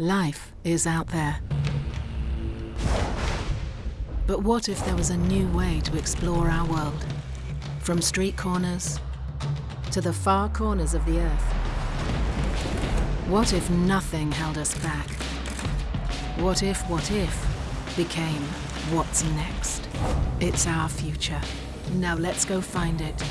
Life is out there. But what if there was a new way to explore our world? From street corners to the far corners of the Earth. What if nothing held us back? What if what if became what's next? It's our future. Now let's go find it.